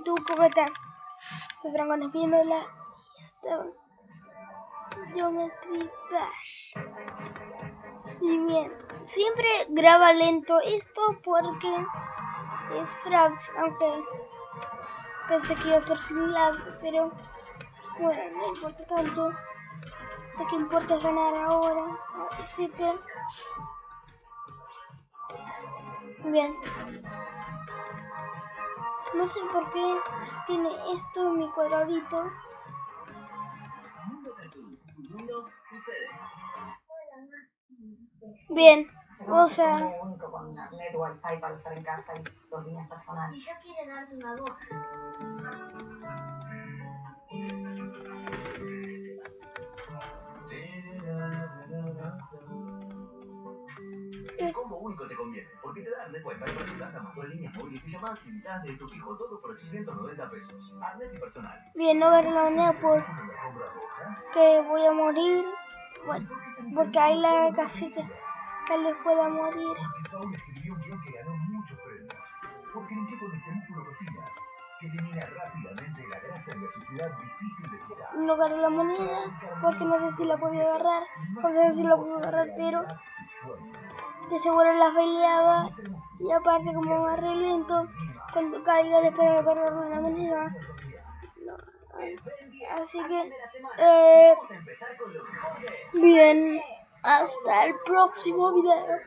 YouTube, ¿cómo están? Soy Franco viéndola y esta Geometry Dash. Y bien, siempre graba lento esto porque es Franz, aunque pensé que iba a estar sin pero bueno, no importa tanto. Lo que importa es ganar ahora, que bien. No sé por qué tiene esto en mi cuadradito. Bien, o sea... único con net wifi para usar en casa y dos líneas personales. Y yo quiero darte una voz. El combo único te conviene, porque te da Arnet Wi-Fi para tu casa más dos líneas móviles y llamadas ilimitadas de tu fijo, todo por 890 pesos. Arnet y personal. Bien, no ver la moneda por que voy a morir. Bueno, porque hay la casi que tal vez pueda morir. Porque Paul escribió un guion que ganó muchos premios. Porque limpió con músculo cocina, que elimina rápidamente la grasa y la suciedad difícil de quitar. No agarré la moneda porque no sé si la podía agarrar. No sé si la puedo agarrar, pero de seguro la peleaba. Y aparte, como agarré lento, cuando caiga después de agarrar una moneda. Así que, eh, bien, hasta el próximo video.